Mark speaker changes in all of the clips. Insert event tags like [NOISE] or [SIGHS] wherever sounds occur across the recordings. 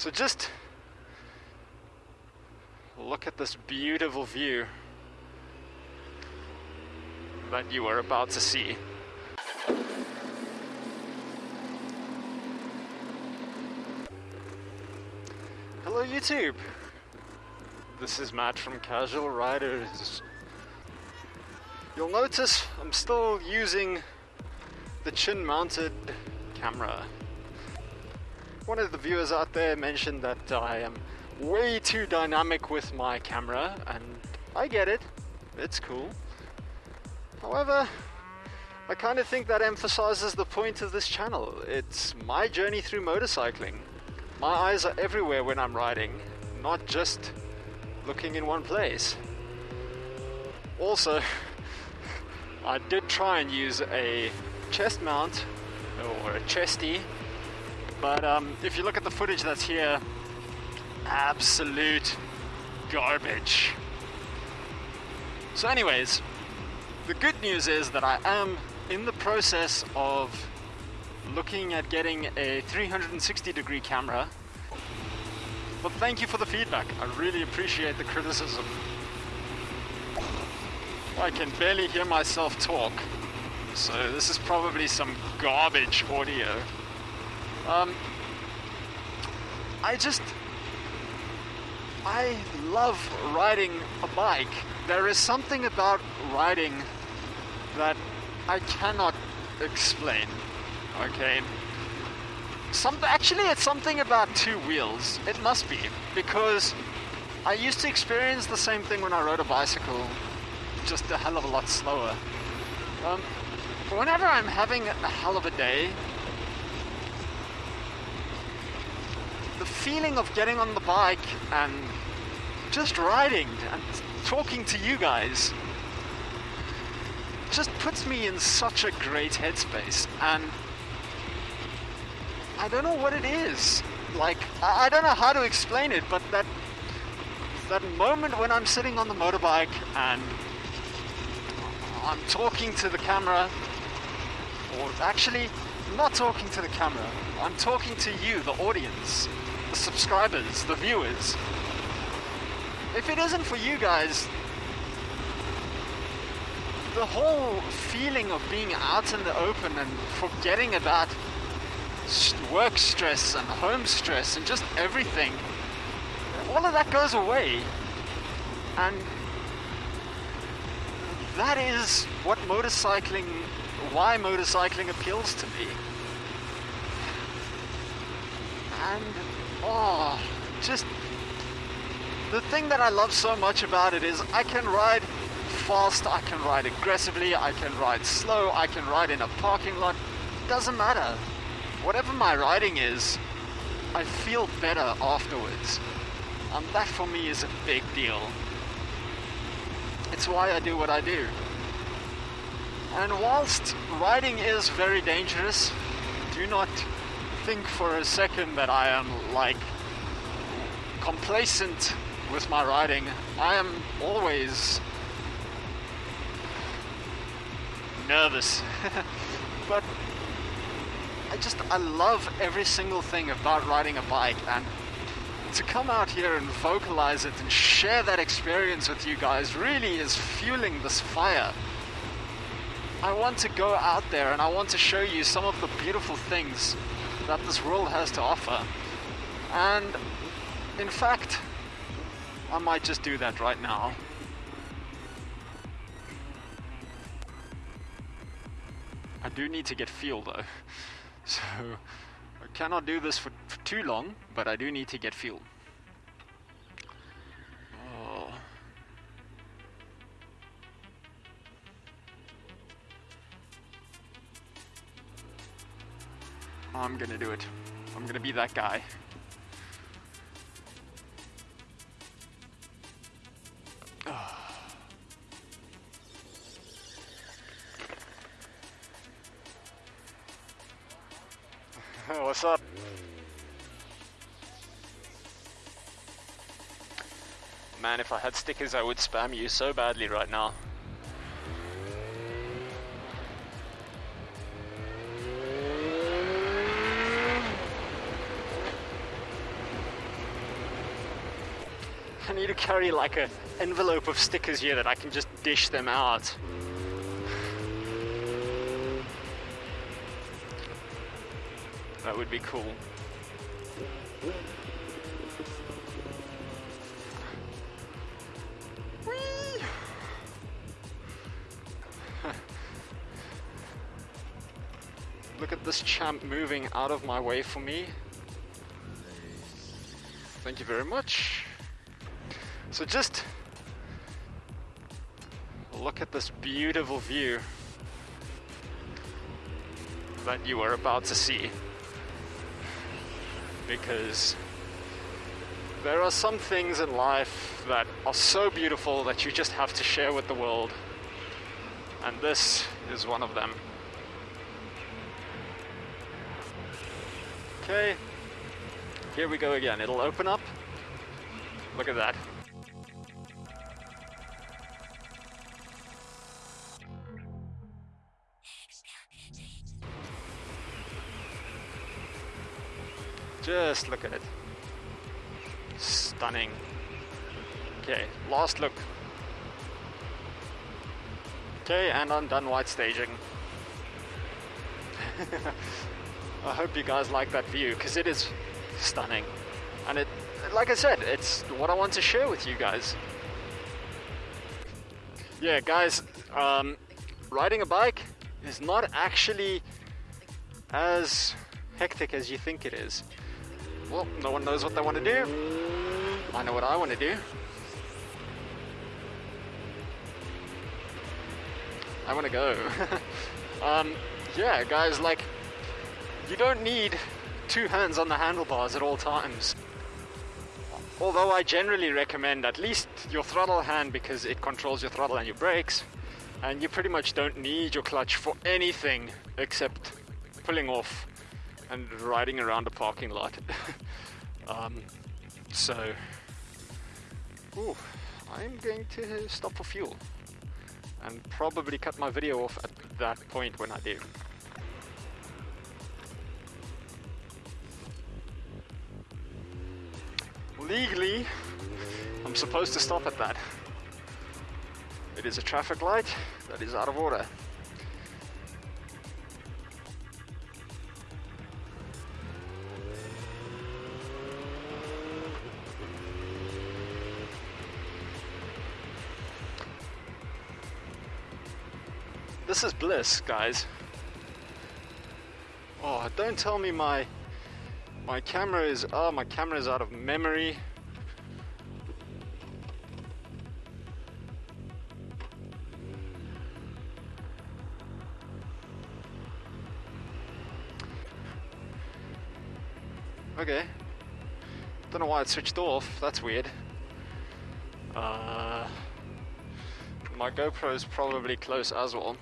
Speaker 1: So just look at this beautiful view that you are about to see. Hello YouTube! This is Matt from Casual Riders. You'll notice I'm still using the chin mounted camera. One of the viewers out there mentioned that I am way too dynamic with my camera and I get it, it's cool. However, I kind of think that emphasizes the point of this channel. It's my journey through motorcycling. My eyes are everywhere when I'm riding, not just looking in one place. Also, [LAUGHS] I did try and use a chest mount or a chesty, but um, if you look at the footage that's here, absolute garbage. So, anyways, the good news is that I am in the process of looking at getting a 360 degree camera. But thank you for the feedback. I really appreciate the criticism. I can barely hear myself talk. So this is probably some garbage audio. Um, I just, I love riding a bike. There is something about riding that I cannot explain. Okay. Some actually, it's something about two wheels. It must be because I used to experience the same thing when I rode a bicycle, just a hell of a lot slower. Um, whenever I'm having a hell of a day, feeling of getting on the bike and just riding and talking to you guys just puts me in such a great headspace and I don't know what it is. Like I, don't know how to explain it, but that that moment when I'm sitting on the motorbike and I'm talking to the camera, or actually not talking to the camera, I'm talking to you, the audience, the subscribers, the viewers. If it isn't for you guys, the whole feeling of being out in the open and forgetting about work stress and home stress and just everything, all of that goes away. And that is what motorcycling, why motorcycling appeals to me. And, oh, just the thing that I love so much about it is I can ride fast, I can ride aggressively, I can ride slow, I can ride in a parking lot. Doesn't matter. Whatever my riding is, I feel better afterwards. And that for me is a big deal. It's why I do what I do. And whilst riding is very dangerous, do not think for a second that I am like complacent with my riding. I am always nervous. [LAUGHS] but I just, I love every single thing about riding a bike and to come out here and vocalize it and share that experience with you guys really is fueling this fire. I want to go out there and I want to show you some of the beautiful things that this world has to offer. And in fact, I might just do that right now. I do need to get fuel though. [LAUGHS] So I cannot do this for, for too long, but I do need to get fuel. I'm gonna do it. I'm gonna be that guy. [SIGHS] What's up? Man, if I had stickers, I would spam you so badly right now. I need to carry like a envelope of stickers here that I can just dish them out. That would be cool. Whee! [LAUGHS] Look at this champ moving out of my way for me. Thank you very much. So just look at this beautiful view that you are about to see. Because there are some things in life that are so beautiful that you just have to share with the world. And this is one of them. Okay, here we go again. It'll open up. Look at that. Just look at it. Stunning. Okay, last look. Okay, and I'm done white staging. [LAUGHS] I hope you guys like that view because it is stunning. And it, like I said, it's what I want to share with you guys. Yeah, guys, um, riding a bike is not actually as hectic as you think it is. Well, no one knows what they want to do. I know what I want to do. I want to go. [LAUGHS] um, yeah, guys, like, you don't need two hands on the handlebars at all times. Although I generally recommend at least your throttle hand because it controls your throttle and your brakes, and you pretty much don't need your clutch for anything except pulling off and riding around a parking lot. [LAUGHS] um, so, ooh, I'm going to stop for fuel and probably cut my video off at that point when I do. Legally, I'm supposed to stop at that. It is a traffic light that is out of order. This is bliss, guys. Oh, don't tell me my my camera is oh my camera is out of memory. Okay. Don't know why it switched off. That's weird. Uh, my GoPro is probably close as well.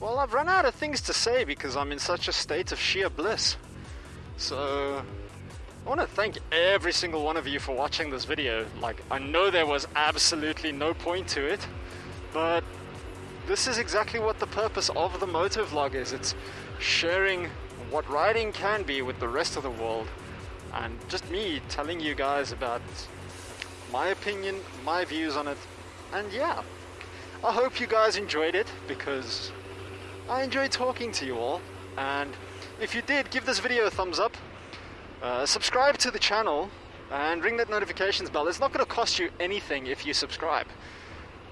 Speaker 1: Well, I've run out of things to say because I'm in such a state of sheer bliss. So, I want to thank every single one of you for watching this video. Like, I know there was absolutely no point to it, but this is exactly what the purpose of the motor vlog is. It's sharing what riding can be with the rest of the world and just me telling you guys about my opinion, my views on it, and yeah. I hope you guys enjoyed it because I enjoyed talking to you all, and if you did, give this video a thumbs up, uh, subscribe to the channel, and ring that notifications bell. It's not going to cost you anything if you subscribe.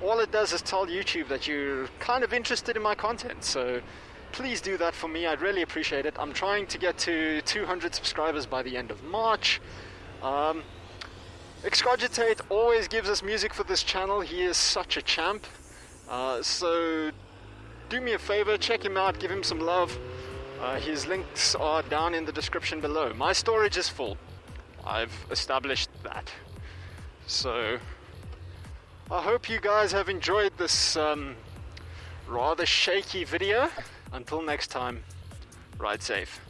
Speaker 1: All it does is tell YouTube that you're kind of interested in my content, so please do that for me. I'd really appreciate it. I'm trying to get to 200 subscribers by the end of March. Um, Excogitate always gives us music for this channel. He is such a champ. Uh, so do me a favor, check him out, give him some love. Uh, his links are down in the description below. My storage is full. I've established that. So, I hope you guys have enjoyed this um, rather shaky video. Until next time, ride safe.